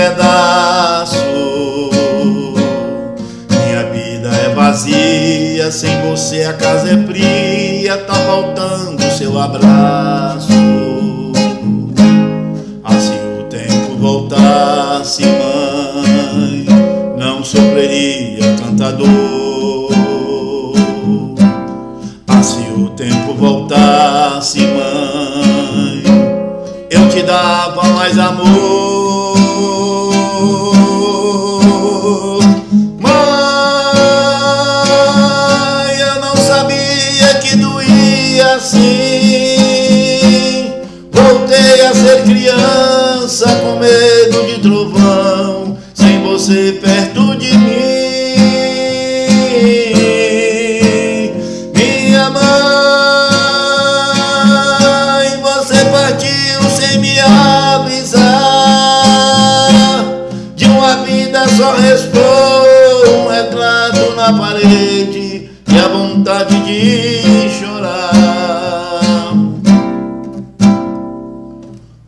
pedaço. Minha vida é vazia, sem você a casa é fria, tá faltando seu abraço. Ah, se o tempo voltasse, mãe, não sofreria tanta dor. Ah, se o tempo voltasse, mãe, eu te dava mais amor assim. Voltei a ser criança com medo de trovão, sem você perto vida só restou um retrato na parede e a vontade de chorar.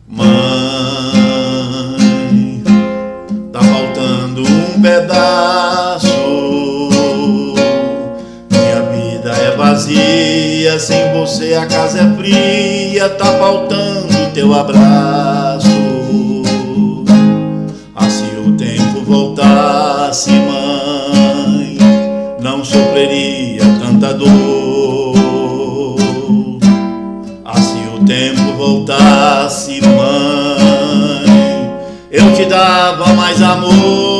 Mãe, tá faltando um pedaço. Minha vida é vazia, sem você a casa é fria, tá faltando teu abraço. Ah, se o tempo voltasse, mãe, não sofreria tanta dor. Ah, se o tempo voltasse, mãe, eu te dava mais amor.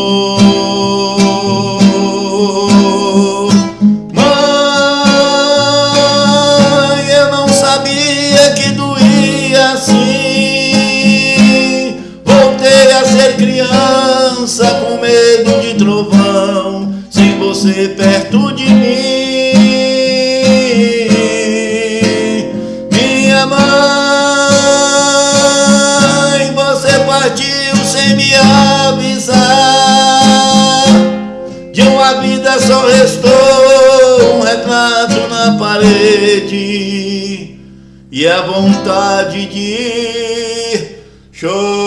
Criança com medo de trovão, sem você perto de mim. Minha mãe, você partiu sem me avisar. De uma vida só restou um retrato na parede e a vontade de chorar.